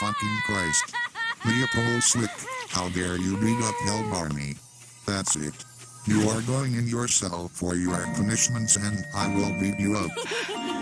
fucking Christ. Leopold Slick, how dare you beat up Hell Barney? That's it. You are going in your cell for your punishments and I will beat you up.